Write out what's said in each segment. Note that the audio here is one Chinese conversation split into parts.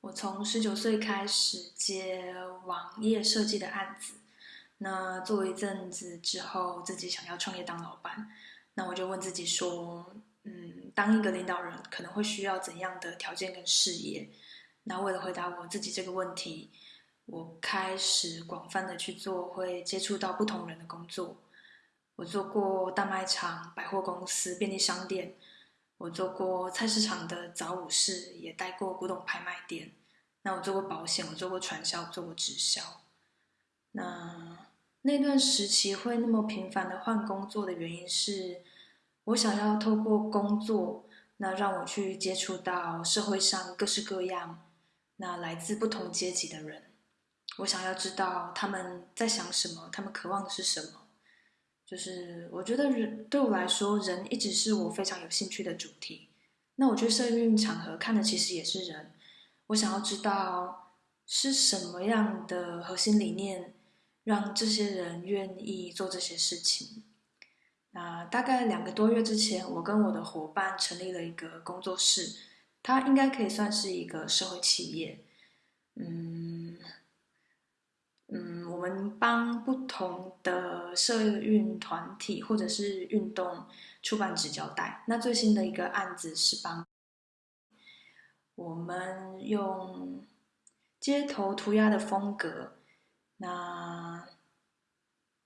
我从十九岁开始接网页设计的案子，那做一阵子之后，自己想要创业当老板，那我就问自己说，嗯，当一个领导人可能会需要怎样的条件跟事业？那为了回答我自己这个问题，我开始广泛的去做会接触到不同人的工作。我做过大卖场、百货公司、便利商店。我做过菜市场的早午市，也待过古董拍卖店。那我做过保险，我做过传销，做过直销。那那段时期会那么频繁的换工作的原因是，我想要透过工作，那让我去接触到社会上各式各样，那来自不同阶级的人。我想要知道他们在想什么，他们渴望的是什么。就是我觉得人对我来说，人一直是我非常有兴趣的主题。那我去社运场合看的其实也是人。我想要知道是什么样的核心理念，让这些人愿意做这些事情。那大概两个多月之前，我跟我的伙伴成立了一个工作室，它应该可以算是一个社会企业。嗯。帮不同的社运团体或者是运动出版纸胶带。那最新的一个案子是帮我们用街头涂鸦的风格，那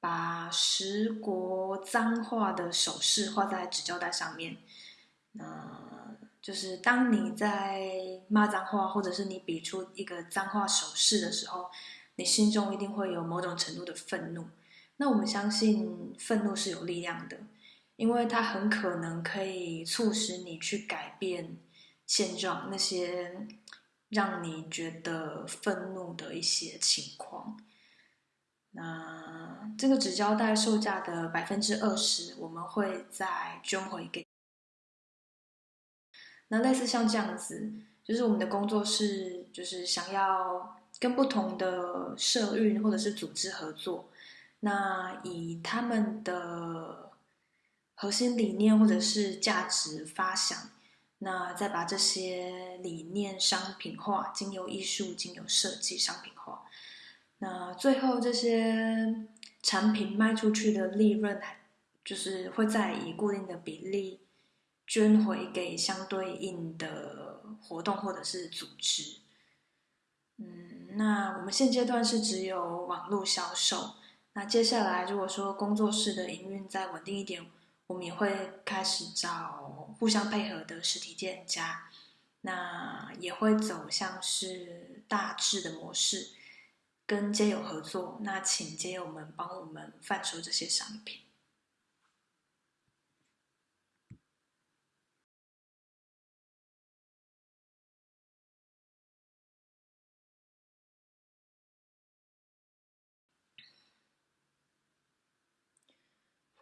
把十国脏话的手势画在纸胶带上面。那就是当你在骂脏话，或者是你比出一个脏话手势的时候。你心中一定会有某种程度的愤怒，那我们相信愤怒是有力量的，因为它很可能可以促使你去改变现状，那些让你觉得愤怒的一些情况。那这个纸胶带售价的百分之二十，我们会再捐回给。那类似像这样子，就是我们的工作室，就是想要。跟不同的社运或者是组织合作，那以他们的核心理念或者是价值发想，那再把这些理念商品化，经由艺术、经由设计商品化，那最后这些产品卖出去的利润，就是会再以固定的比例捐回给相对应的活动或者是组织。嗯，那我们现阶段是只有网络销售。那接下来，如果说工作室的营运再稳定一点，我们也会开始找互相配合的实体店家。那也会走向是大致的模式，跟街友合作。那请街友们帮我们贩售这些商品。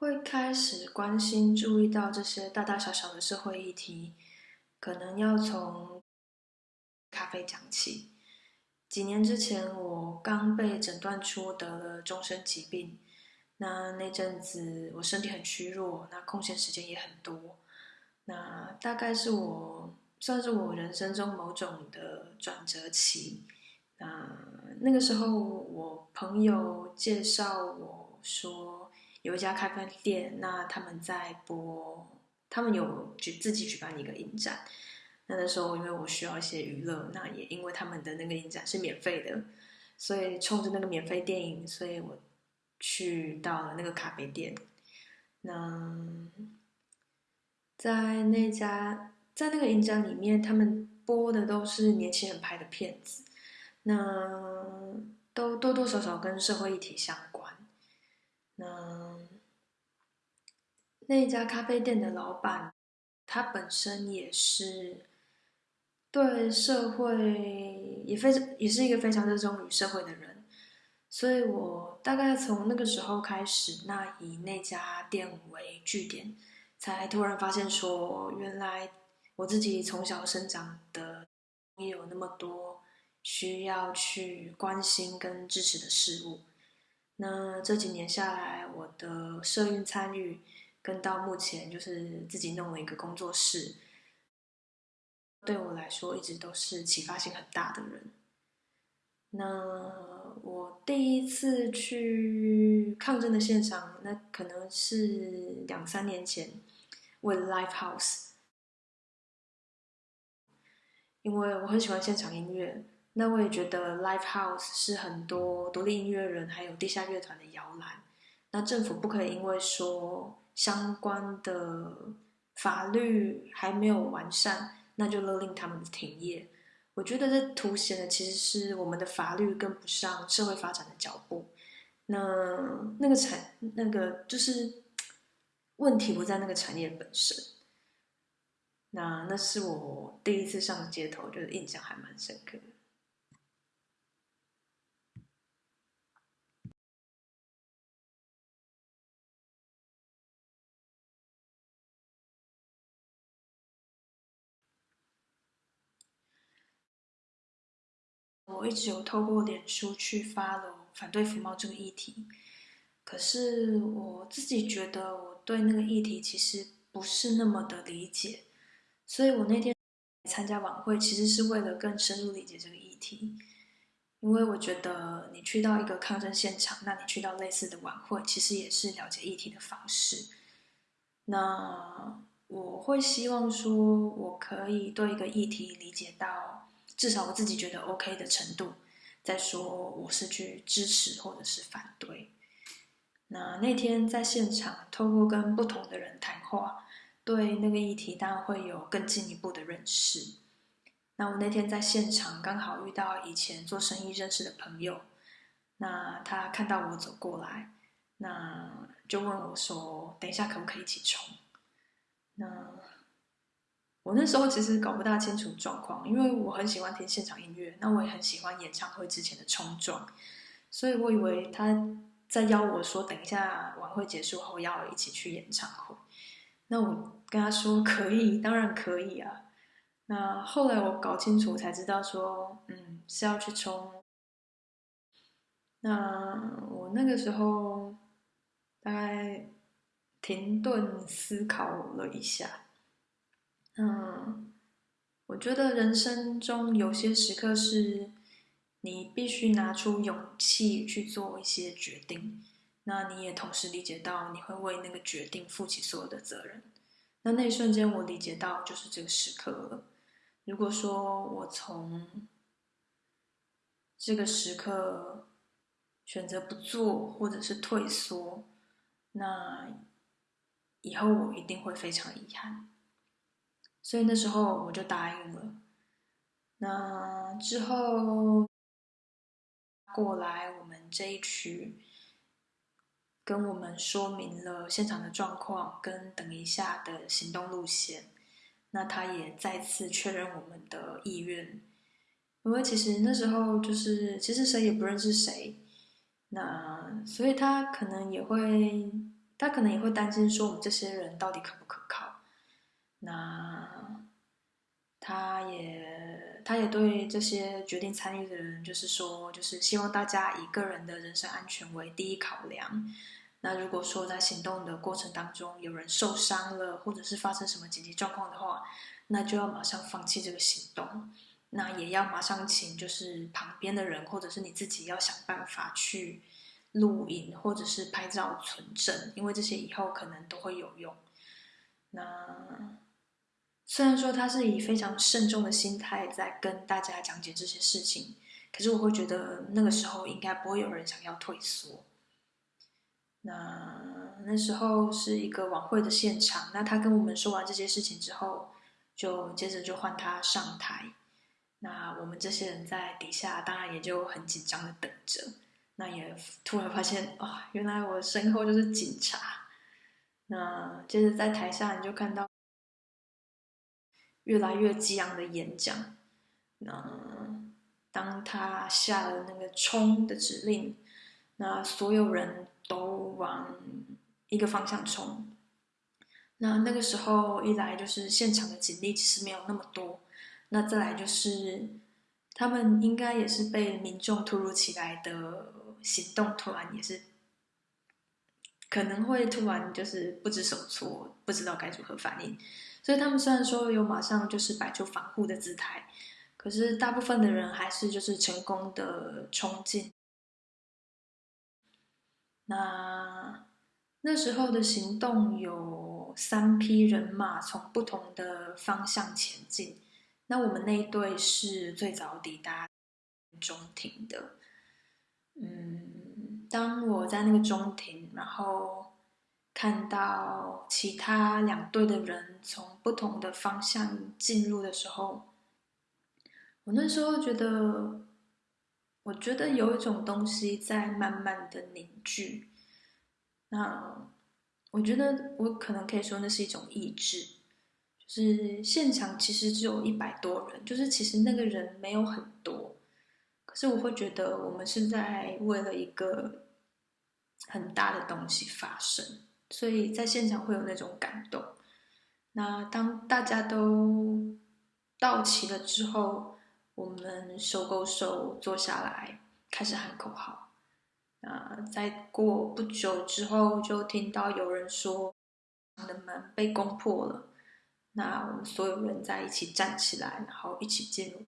会开始关心、注意到这些大大小小的社会议题，可能要从咖啡讲起。几年之前，我刚被诊断出得了终身疾病，那那阵子我身体很虚弱，那空闲时间也很多，那大概是我算是我人生中某种的转折期。那那个时候，我朋友介绍我说。有一家咖啡店，那他们在播，他们有举自己举办一个影展。那那时候，因为我需要一些娱乐，那也因为他们的那个影展是免费的，所以冲着那个免费电影，所以我去到了那个咖啡店。那在那家，在那个影展里面，他们播的都是年轻人拍的片子，那都多多少少跟社会议题相关。那那家咖啡店的老板，他本身也是对社会也非常也是一个非常热衷于社会的人，所以我大概从那个时候开始，那以那家店为据点，才突然发现说，原来我自己从小生长的也有那么多需要去关心跟支持的事物。那这几年下来，我的社运参与，跟到目前就是自己弄了一个工作室。对我来说一直都是启发性很大的人。那我第一次去抗争的现场，那可能是两三年前，为了 Live House，因为我很喜欢现场音乐。那我也觉得 Live House 是很多独立音乐人还有地下乐团的摇篮。那政府不可以因为说相关的法律还没有完善，那就勒令他们停业。我觉得这凸显的其实是我们的法律跟不上社会发展的脚步。那那个产那个就是问题不在那个产业本身。那那是我第一次上街头，就是印象还蛮深刻的。我一直有透过脸书去发了反对服贸这个议题，可是我自己觉得我对那个议题其实不是那么的理解，所以我那天参加晚会其实是为了更深入理解这个议题，因为我觉得你去到一个抗争现场，那你去到类似的晚会，其实也是了解议题的方式。那我会希望说，我可以对一个议题理解到。至少我自己觉得 OK 的程度，再说我是去支持或者是反对。那那天在现场，透过跟不同的人谈话，对那个议题当然会有更进一步的认识。那我那天在现场刚好遇到以前做生意认识的朋友，那他看到我走过来，那就问我说：“等一下可不可以一起冲？”那。我那时候其实搞不大清楚状况，因为我很喜欢听现场音乐，那我也很喜欢演唱会之前的冲撞，所以我以为他在邀我说等一下晚会结束后要一起去演唱会。那我跟他说可以，当然可以啊。那后来我搞清楚才知道说，嗯，是要去冲。那我那个时候大概停顿思考了一下。嗯，我觉得人生中有些时刻是你必须拿出勇气去做一些决定，那你也同时理解到你会为那个决定负起所有的责任。那那一瞬间，我理解到就是这个时刻了。如果说我从这个时刻选择不做，或者是退缩，那以后我一定会非常遗憾。所以那时候我就答应了。那之后过来我们这一区，跟我们说明了现场的状况跟等一下的行动路线。那他也再次确认我们的意愿，因为其实那时候就是其实谁也不认识谁，那所以他可能也会，他可能也会担心说我们这些人到底可不可靠。那他也，他也对这些决定参与的人，就是说，就是希望大家以个人的人身安全为第一考量。那如果说在行动的过程当中有人受伤了，或者是发生什么紧急状况的话，那就要马上放弃这个行动。那也要马上请就是旁边的人，或者是你自己要想办法去录影或者是拍照存证，因为这些以后可能都会有用。那。虽然说他是以非常慎重的心态在跟大家讲解这些事情，可是我会觉得那个时候应该不会有人想要退缩。那那时候是一个晚会的现场，那他跟我们说完这些事情之后，就接着就换他上台。那我们这些人在底下，当然也就很紧张的等着。那也突然发现，啊，原来我身后就是警察。那接着在台下，你就看到。越来越激昂的演讲，那当他下了那个冲的指令，那所有人都往一个方向冲。那那个时候一来就是现场的警力其实没有那么多，那再来就是他们应该也是被民众突如其来的行动突然也是可能会突然就是不知所措，不知道该如何反应。所以他们虽然说有马上就是摆出防护的姿态，可是大部分的人还是就是成功的冲进。那那时候的行动有三批人马从不同的方向前进，那我们那一队是最早抵达中庭的。嗯，当我在那个中庭，然后看到其他两队的人从不同的方向进入的时候，我那时候觉得。我觉得有一种东西在慢慢的凝聚，那我觉得我可能可以说那是一种意志，就是现场其实只有一百多人，就是其实那个人没有很多，可是我会觉得我们是在为了一个很大的东西发生，所以在现场会有那种感动。那当大家都到齐了之后。我们手勾手坐下来，开始喊口号。啊，在过不久之后，就听到有人说，的门被攻破了。那我们所有人在一起站起来，然后一起进入。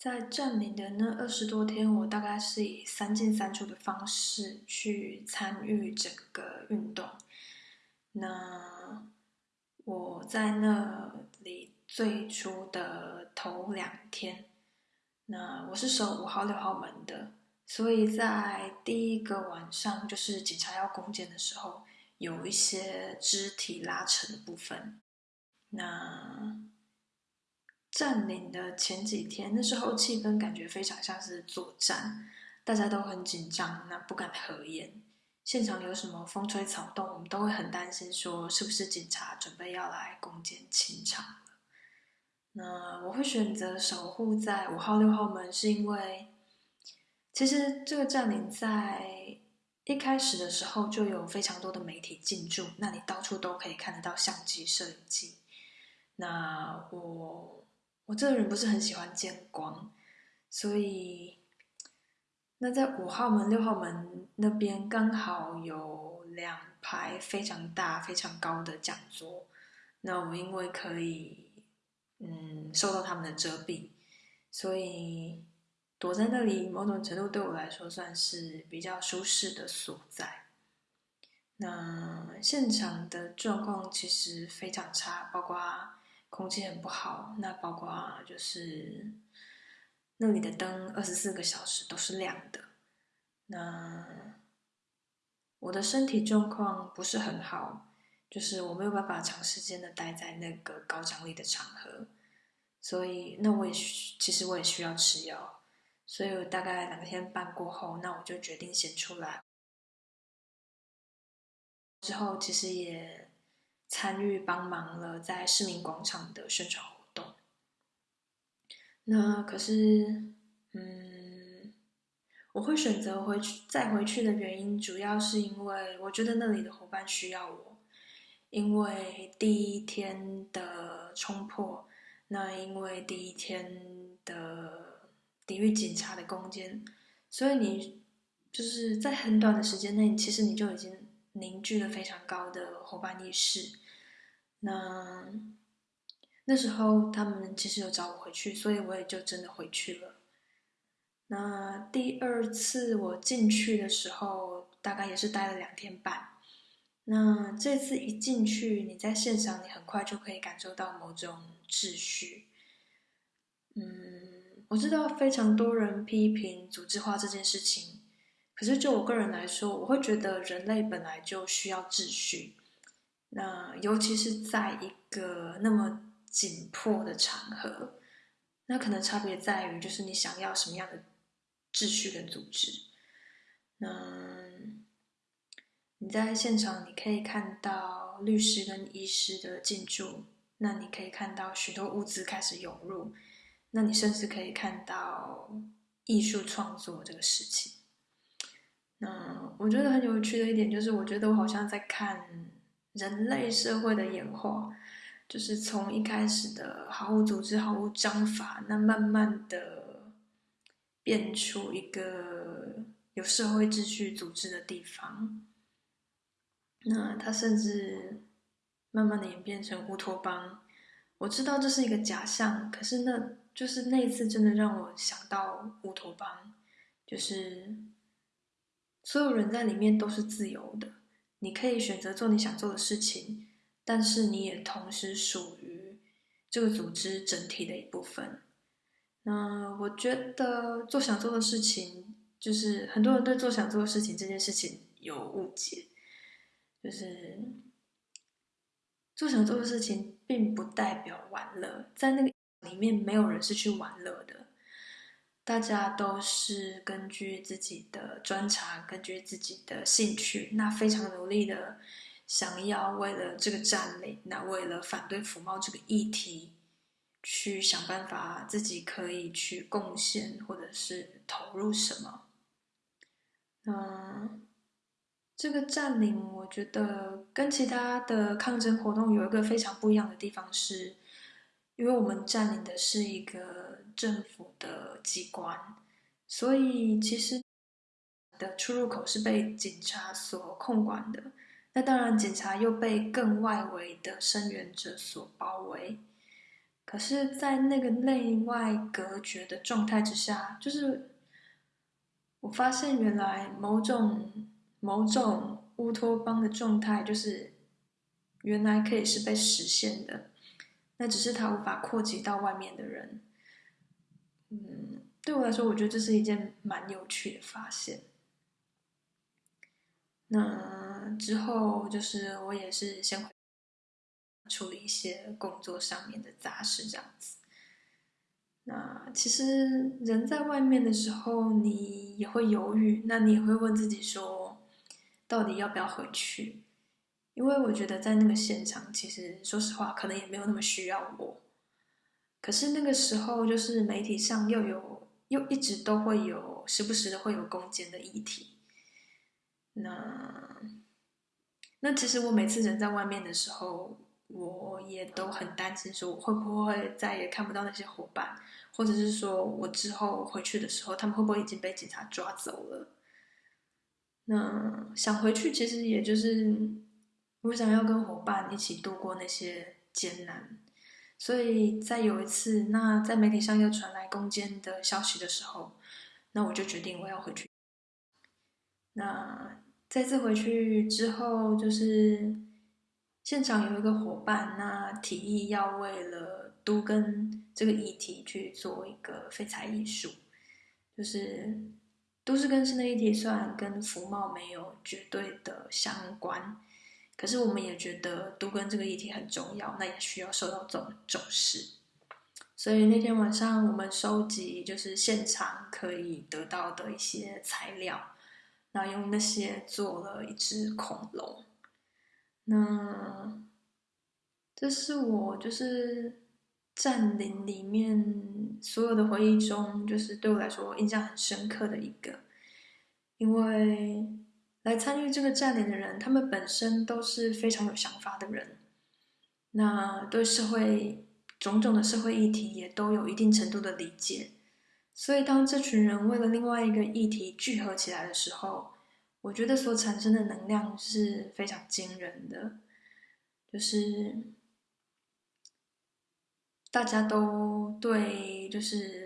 在占领的那二十多天，我大概是以三进三出的方式去参与整个运动。那我在那里最初的头两天，那我是守五号、六号门的，所以在第一个晚上，就是警察要攻坚的时候，有一些肢体拉扯的部分。那。占领的前几天，那时候气氛感觉非常像是作战，大家都很紧张，那不敢合眼。现场有什么风吹草动，我们都会很担心，说是不是警察准备要来攻坚清场了。那我会选择守护在五号、六号门，是因为其实这个占领在一开始的时候就有非常多的媒体进驻，那你到处都可以看得到相机、摄影机。那我。我这个人不是很喜欢见光，所以那在五号门、六号门那边刚好有两排非常大、非常高的讲桌，那我因为可以嗯受到他们的遮蔽，所以躲在那里，某种程度对我来说算是比较舒适的所在。那现场的状况其实非常差，包括。空气很不好，那包括就是那里的灯二十四个小时都是亮的。那我的身体状况不是很好，就是我没有办法长时间的待在那个高张力的场合，所以那我也其实我也需要吃药，所以我大概两天半过后，那我就决定先出来。之后其实也。参与帮忙了在市民广场的宣传活动。那可是，嗯，我会选择回去再回去的原因，主要是因为我觉得那里的伙伴需要我。因为第一天的冲破，那因为第一天的抵御警察的攻坚，所以你就是在很短的时间内，其实你就已经凝聚了非常高的伙伴意识。那那时候他们其实有找我回去，所以我也就真的回去了。那第二次我进去的时候，大概也是待了两天半。那这次一进去，你在现场，你很快就可以感受到某种秩序。嗯，我知道非常多人批评组织化这件事情，可是就我个人来说，我会觉得人类本来就需要秩序。那尤其是在一个那么紧迫的场合，那可能差别在于，就是你想要什么样的秩序跟组织。那你在现场，你可以看到律师跟医师的进驻，那你可以看到许多物资开始涌入，那你甚至可以看到艺术创作这个事情。那我觉得很有趣的一点就是，我觉得我好像在看。人类社会的演化，就是从一开始的毫无组织、毫无章法，那慢慢的变出一个有社会秩序、组织的地方。那它甚至慢慢的演变成乌托邦。我知道这是一个假象，可是那就是那一次真的让我想到乌托邦，就是所有人在里面都是自由的。你可以选择做你想做的事情，但是你也同时属于这个组织整体的一部分。那我觉得做想做的事情，就是很多人对做想做的事情这件事情有误解，就是做想做的事情并不代表玩乐，在那个里面没有人是去玩乐的。大家都是根据自己的专长，根据自己的兴趣，那非常努力的想要为了这个占领，那为了反对腐猫这个议题，去想办法自己可以去贡献或者是投入什么。嗯，这个占领，我觉得跟其他的抗争活动有一个非常不一样的地方是。因为我们占领的是一个政府的机关，所以其实的出入口是被警察所控管的。那当然，警察又被更外围的声援者所包围。可是，在那个内外隔绝的状态之下，就是我发现原来某种某种乌托邦的状态，就是原来可以是被实现的，那只是它无法扩及到外面的人。嗯，对我来说，我觉得这是一件蛮有趣的发现。那之后，就是我也是先处理一些工作上面的杂事，这样子。那其实人在外面的时候，你也会犹豫，那你也会问自己说，到底要不要回去？因为我觉得在那个现场，其实说实话，可能也没有那么需要我。可是那个时候，就是媒体上又有又一直都会有，时不时的会有攻坚的议题。那那其实我每次人在外面的时候，我也都很担心，说我会不会再也看不到那些伙伴，或者是说我之后回去的时候，他们会不会已经被警察抓走了？那想回去，其实也就是我想要跟伙伴一起度过那些艰难。所以在有一次，那在媒体上又传来攻坚的消息的时候，那我就决定我要回去。那再次回去之后，就是现场有一个伙伴，那提议要为了都跟这个议题去做一个废材艺术，就是都市更新的议题，虽然跟服贸没有绝对的相关，可是我们也觉得都跟这个议题很重要，那也需要受到重重视。所以那天晚上，我们收集就是现场可以得到的一些材料。那用那些做了一只恐龙，那这是我就是占领里面所有的回忆中，就是对我来说印象很深刻的一个，因为来参与这个占领的人，他们本身都是非常有想法的人，那对社会种种的社会议题也都有一定程度的理解。所以，当这群人为了另外一个议题聚合起来的时候，我觉得所产生的能量是非常惊人的。就是大家都对，就是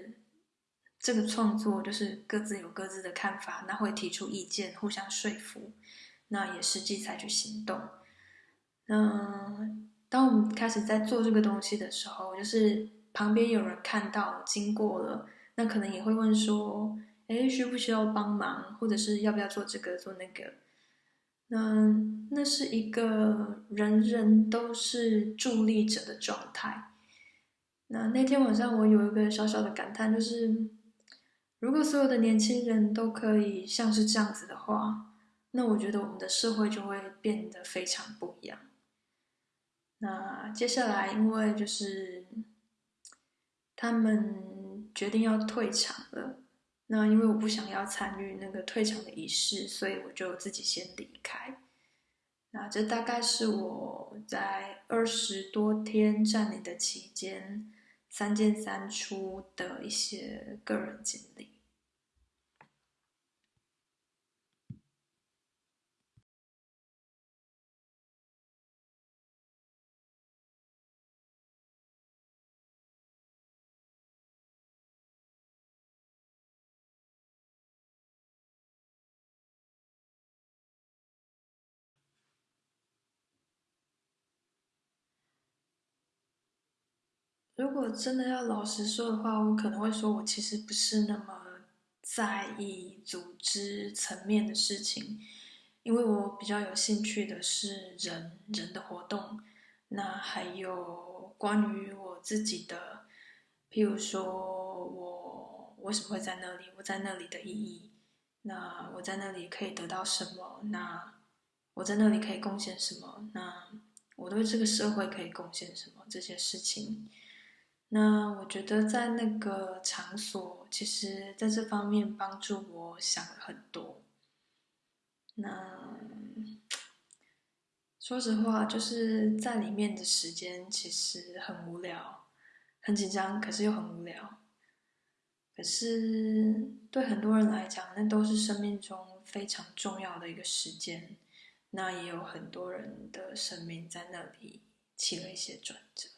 这个创作，就是各自有各自的看法，那会提出意见，互相说服，那也实际采取行动。嗯，当我们开始在做这个东西的时候，就是旁边有人看到，经过了。那可能也会问说，哎，需不需要帮忙，或者是要不要做这个做那个？那那是一个人人都是助力者的状态。那那天晚上我有一个小小的感叹，就是如果所有的年轻人都可以像是这样子的话，那我觉得我们的社会就会变得非常不一样。那接下来，因为就是他们。决定要退场了，那因为我不想要参与那个退场的仪式，所以我就自己先离开。那这大概是我在二十多天占领的期间，三进三出的一些个人经历。如果真的要老实说的话，我可能会说，我其实不是那么在意组织层面的事情，因为我比较有兴趣的是人人的活动，那还有关于我自己的，譬如说我为什么会在那里，我在那里的意义，那我在那里可以得到什么，那我在那里可以贡献什么，那我对这个社会可以贡献什么，这些事情。那我觉得在那个场所，其实在这方面帮助我想了很多。那说实话，就是在里面的时间其实很无聊，很紧张，可是又很无聊。可是对很多人来讲，那都是生命中非常重要的一个时间。那也有很多人的生命在那里起了一些转折。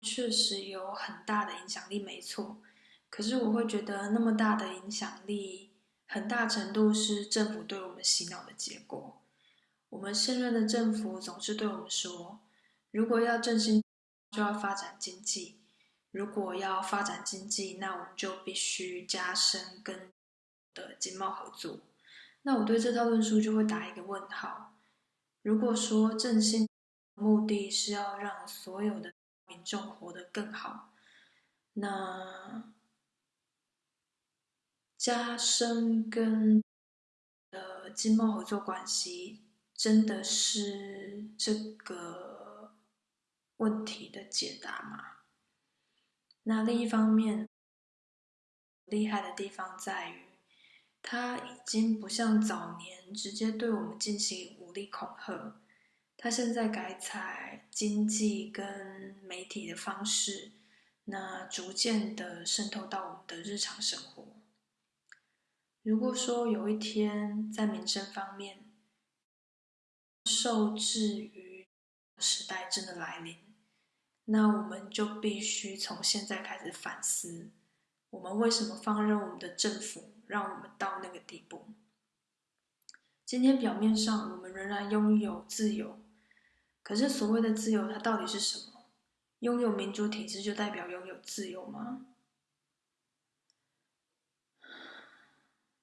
确实有很大的影响力，没错。可是我会觉得，那么大的影响力，很大程度是政府对我们洗脑的结果。我们现任的政府总是对我们说，如果要振兴，就要发展经济；如果要发展经济，那我们就必须加深跟的经贸合作。那我对这套论述就会打一个问号。如果说振兴目的是要让所有的民众活得更好，那加深跟的经贸合作关系。真的是这个问题的解答吗？那另一方面，厉害的地方在于，他已经不像早年直接对我们进行武力恐吓，他现在改采经济跟媒体的方式，那逐渐的渗透到我们的日常生活。如果说有一天在民生方面，受制于时代真的来临，那我们就必须从现在开始反思：我们为什么放任我们的政府让我们到那个地步？今天表面上我们仍然拥有自由，可是所谓的自由，它到底是什么？拥有民主体制就代表拥有自由吗？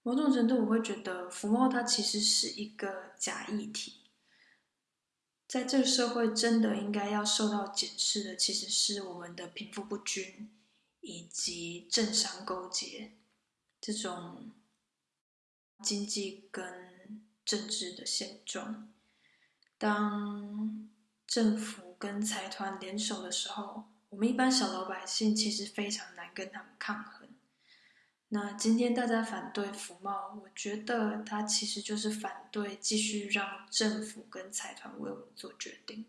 某种程度，我会觉得福茂它其实是一个假议题。在这个社会，真的应该要受到检视的，其实是我们的贫富不均以及政商勾结这种经济跟政治的现状。当政府跟财团联手的时候，我们一般小老百姓其实非常难跟他们抗衡。那今天大家反对福茂，我觉得他其实就是反对继续让政府跟财团为我们做决定。